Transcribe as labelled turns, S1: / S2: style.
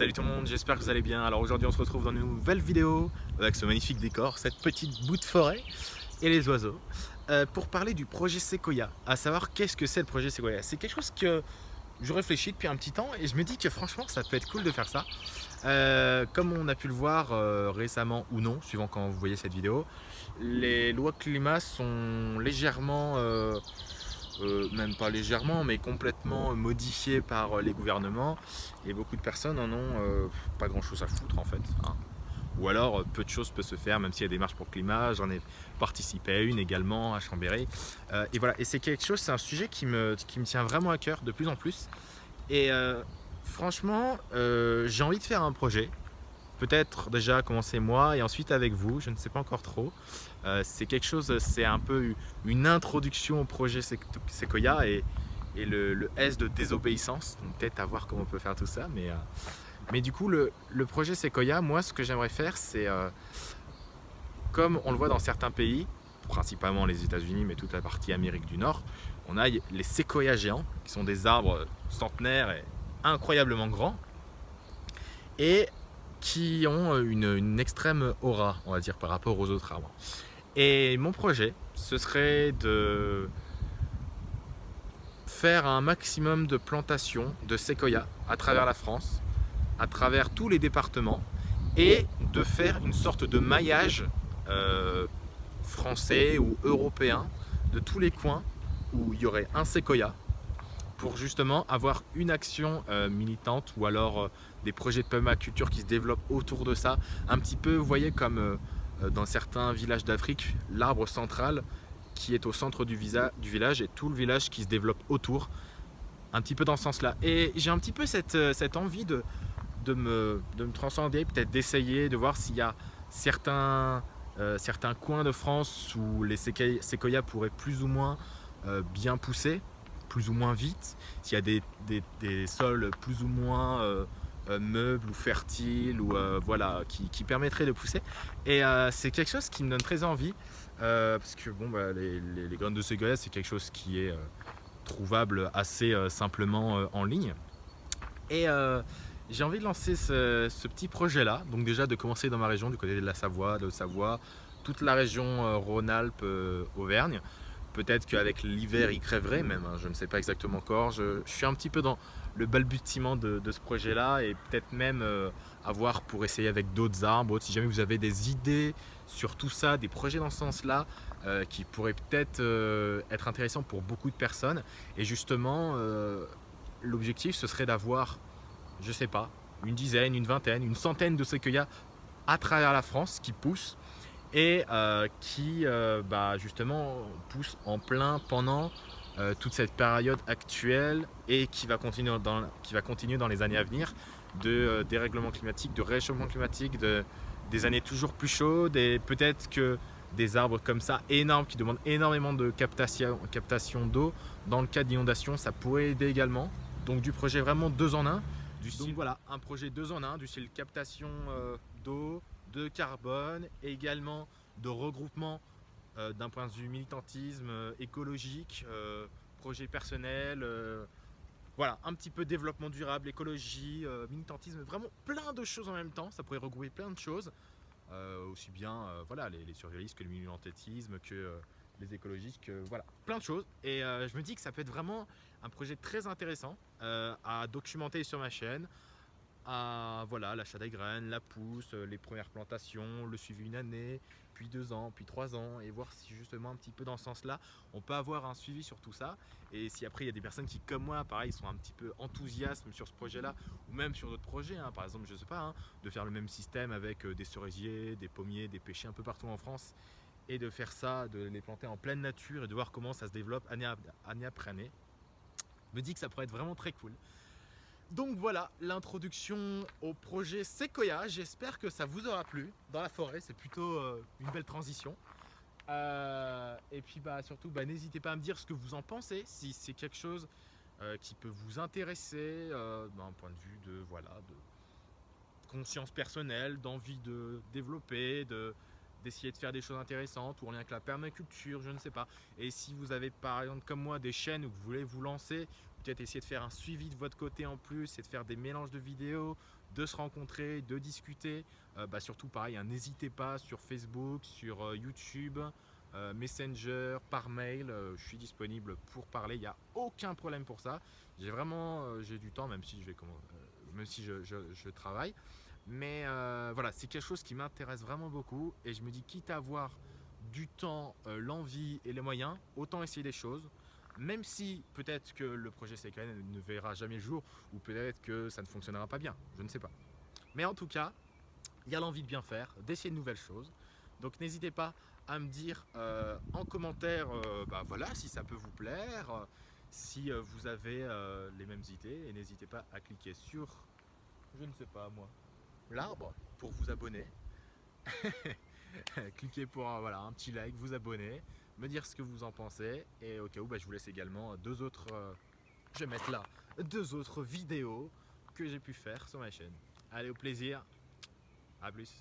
S1: Salut tout le monde, j'espère que vous allez bien. Alors aujourd'hui on se retrouve dans une nouvelle vidéo avec ce magnifique décor, cette petite bout de forêt et les oiseaux euh, pour parler du projet Sequoia, à savoir qu'est-ce que c'est le projet Sequoia? C'est quelque chose que je réfléchis depuis un petit temps et je me dis que franchement ça peut être cool de faire ça. Euh, comme on a pu le voir euh, récemment ou non, suivant quand vous voyez cette vidéo, les lois climat sont légèrement euh, même pas légèrement, mais complètement modifié par euh, les gouvernements. Et beaucoup de personnes en ont euh, pas grand chose à foutre en fait. Hein. Ou alors peu de choses peuvent se faire, même s'il y a des marches pour le climat. J'en ai participé à une également à Chambéry. et voilà, et c'est quelque chose, c'est un sujet qui me, qui me tient vraiment à cœur de plus en plus. Et franchement, j'ai envie de faire un projet peut-être déjà commencer moi et ensuite avec vous, je ne sais pas encore trop. Euh, c'est quelque chose, c'est un peu une introduction au projet Sequoia et, le, S de désobéissance, donc peut-être à voir comment on peut faire tout ça. Mais, euh, mais du coup, le, projet Sequoia, moi ce que j'aimerais faire, c'est euh, comme on le voit dans certains pays, principalement les États-Unis, mais toute la partie Amérique du Nord, on a les séquoias géants, qui sont des arbres centenaires et incroyablement grands. Et qui ont euh, une, extrême aura, on va dire, par rapport aux autres arbres. Et mon projet, ce serait de faire un maximum de plantations de séquoia à travers la France, à travers tous les départements, et de faire une sorte de maillage euh, français ou européen de tous les coins où il y aurait un séquoia pour justement avoir une action euh, militante ou alors euh, des projets de permaculture qui se développent autour de ça. Un petit peu, vous voyez, comme euh, dans certains villages d'Afrique, l'arbre central qui est au centre du, du, village et tout le village qui se développe autour. Un petit peu dans ce sens-là. Et j'ai un petit peu cette, envie de, de, me, de me transcender, peut-être d'essayer, de voir s'il y a certains, certains coins de France où les séquoias pourraient plus ou moins bien pousser plus ou moins vite, s'il y a des, des, sols plus ou moins euh, euh, meubles ou fertiles ou euh, voilà, qui, qui, permettraient de pousser. Et c'est quelque chose qui me donne très envie parce que bon, bah, les, les, graines de séquoia c'est quelque chose qui est trouvable assez simplement en ligne. Et j'ai envie de lancer ce, ce petit projet là, donc déjà de commencer dans ma région, du côté de la Savoie, de Savoie, toute la région Rhône-Alpes, Auvergne. Peut-être qu'avec l'hiver, il crèverait même, hein, je ne sais pas exactement encore. Je, suis un petit peu dans le balbutiement de, ce projet-là et peut-être même euh, avoir pour essayer avec d'autres arbres. Si jamais vous avez des idées sur tout ça, des projets dans ce sens-là, euh, qui pourraient peut-être euh, être intéressants pour beaucoup de personnes. Et justement, l'objectif, ce serait d'avoir, je ne sais pas, une dizaine, une vingtaine, une centaine de séquoias à travers la France qui poussent et euh, qui euh, bah, justement pousse en plein pendant euh, toute cette période actuelle et qui va continuer dans, qui va continuer dans les années à venir de dérèglement climatique, de réchauffement climatique, de, des années toujours plus chaudes et peut-être que des arbres comme ça énormes qui demandent énormément de captation, captation d'eau dans le cas d'inondation ça pourrait aider également. Donc du projet vraiment deux en un du style, donc voilà. un projet deux en un du style captation d'eau de carbone également de regroupement euh, d'un point de vue militantisme, euh, écologique, euh, projet personnel, voilà, un petit peu développement durable, écologie, militantisme, vraiment plein de choses en même temps, ça pourrait regrouper plein de choses, aussi bien voilà, les, les, survivalistes que le militantisme, que les écologistes, que voilà, plein de choses. Et je me dis que ça peut être vraiment un projet très intéressant à documenter sur ma chaîne, à voilà l'achat des graines, la pousse, euh, les premières plantations, le suivi une année, puis deux ans, puis trois ans, et voir si justement un petit peu dans ce sens-là, on peut avoir un suivi sur tout ça. Et si après il y a des personnes qui, comme moi, pareil, sont un petit peu enthousiastes sur ce projet-là, ou même sur d'autres projets, hein, par exemple, je sais pas, hein, de faire le même système avec euh, des cerisiers, des pommiers, des pêchers un peu partout en France, et de faire ça, de les planter en pleine nature et de voir comment ça se développe année, année après année, me dit que ça pourrait être vraiment très cool. Donc voilà l'introduction au projet Sequoia. J'espère que ça vous aura plu dans la forêt. C'est plutôt euh, une belle transition. Euh, et puis bah, surtout, bah, n'hésitez pas à me dire ce que vous en pensez. Si c'est quelque chose euh, qui peut vous intéresser d'un point de vue de, voilà, de conscience personnelle, d'envie de développer, de, d'essayer de faire des choses intéressantes ou en lien avec la permaculture, je ne sais pas. Et si vous avez par exemple comme moi des chaînes où vous voulez vous lancer, peut-être essayer de faire un suivi de votre côté en plus et de faire des mélanges de vidéos, de se rencontrer, de discuter. Euh, bah, surtout pareil, hein, n'hésitez pas sur Facebook, sur euh, YouTube, euh, Messenger, par mail, je suis disponible pour parler, il n'y a aucun problème pour ça. J'ai vraiment du temps, même si je, vais, même si je, travaille. Mais voilà, c'est quelque chose qui m'intéresse vraiment beaucoup et je me dis, quitte à avoir du temps, l'envie et les moyens, autant essayer des choses même si peut-être que le projet CKN ne verra jamais le jour ou peut-être que ça ne fonctionnera pas bien, je ne sais pas. Mais en tout cas, il y a l'envie de bien faire, d'essayer de nouvelles choses. Donc n'hésitez pas à me dire euh, en commentaire euh, bah voilà, si ça peut vous plaire, euh, si vous avez les mêmes idées et n'hésitez pas à cliquer sur, je ne sais pas moi, l'arbre pour vous abonner. cliquez pour voilà, un petit like, vous abonner, me dire ce que vous en pensez. Et au cas où, bah, je vous laisse également deux autres, euh, je vais mettre là, deux autres vidéos que j'ai pu faire sur ma chaîne. Allez, au plaisir. À plus.